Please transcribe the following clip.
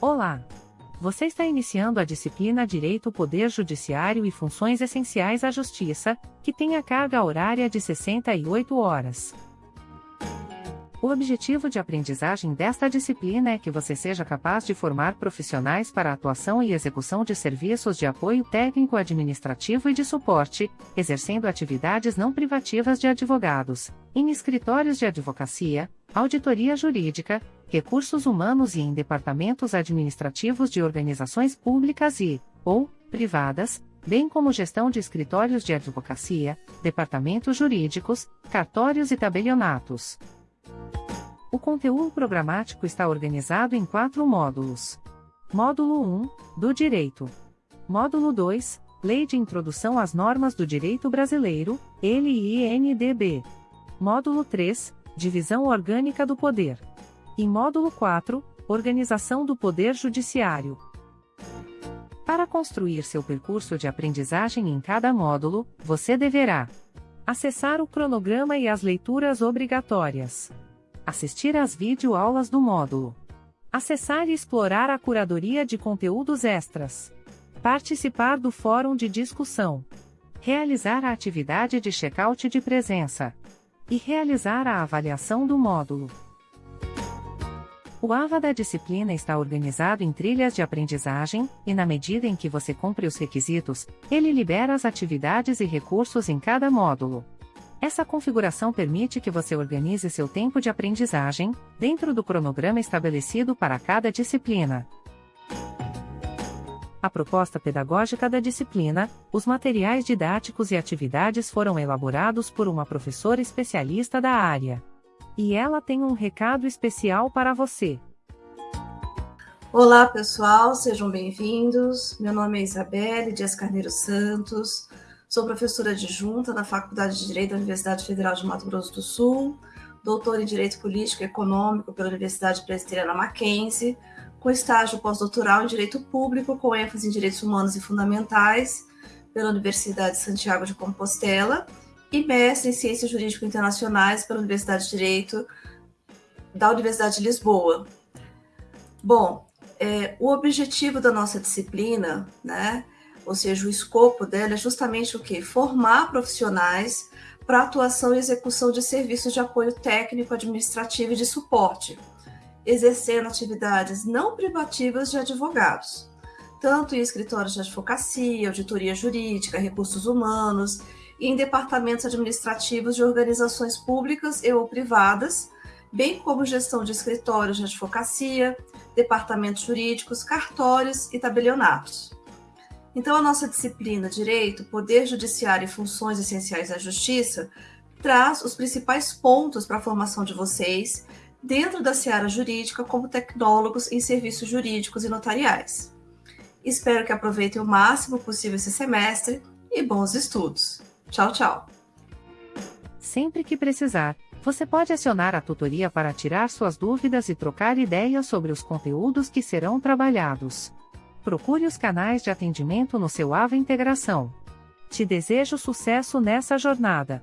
Olá! Você está iniciando a disciplina Direito Poder Judiciário e Funções Essenciais à Justiça, que tem a carga horária de 68 horas. O objetivo de aprendizagem desta disciplina é que você seja capaz de formar profissionais para a atuação e execução de serviços de apoio técnico administrativo e de suporte, exercendo atividades não privativas de advogados, em escritórios de advocacia, auditoria jurídica, recursos humanos e em departamentos administrativos de organizações públicas e, ou, privadas, bem como gestão de escritórios de advocacia, departamentos jurídicos, cartórios e tabelionatos. O conteúdo programático está organizado em quatro módulos. Módulo 1, do Direito. Módulo 2, Lei de Introdução às Normas do Direito Brasileiro, LINDB. Módulo 3, Divisão Orgânica do Poder. E módulo 4, Organização do Poder Judiciário. Para construir seu percurso de aprendizagem em cada módulo, você deverá acessar o cronograma e as leituras obrigatórias assistir às videoaulas do módulo, acessar e explorar a curadoria de conteúdos extras, participar do fórum de discussão, realizar a atividade de check-out de presença e realizar a avaliação do módulo. O AVA da disciplina está organizado em trilhas de aprendizagem, e na medida em que você cumpre os requisitos, ele libera as atividades e recursos em cada módulo. Essa configuração permite que você organize seu tempo de aprendizagem, dentro do cronograma estabelecido para cada disciplina. A proposta pedagógica da disciplina, os materiais didáticos e atividades foram elaborados por uma professora especialista da área. E ela tem um recado especial para você. Olá, pessoal, sejam bem-vindos. Meu nome é Isabelle Dias Carneiro Santos. Sou professora adjunta na Faculdade de Direito da Universidade Federal de Mato Grosso do Sul, doutora em Direito Político e Econômico pela Universidade Presbiteriana Mackenzie, com estágio pós-doutoral em Direito Público, com ênfase em Direitos Humanos e Fundamentais, pela Universidade de Santiago de Compostela, e mestre em Ciências Jurídico Internacionais pela Universidade de Direito da Universidade de Lisboa. Bom, é, o objetivo da nossa disciplina, né, ou seja, o escopo dela é justamente o que? Formar profissionais para atuação e execução de serviços de apoio técnico, administrativo e de suporte, exercendo atividades não privativas de advogados, tanto em escritórios de advocacia, auditoria jurídica, recursos humanos em departamentos administrativos de organizações públicas e ou privadas, bem como gestão de escritórios de advocacia, departamentos jurídicos, cartórios e tabelionatos. Então, a nossa disciplina Direito, Poder Judiciário e Funções Essenciais da Justiça traz os principais pontos para a formação de vocês dentro da seara jurídica como tecnólogos em serviços jurídicos e notariais. Espero que aproveitem o máximo possível esse semestre e bons estudos. Tchau, tchau. Sempre que precisar, você pode acionar a tutoria para tirar suas dúvidas e trocar ideias sobre os conteúdos que serão trabalhados procure os canais de atendimento no seu AVA Integração. Te desejo sucesso nessa jornada.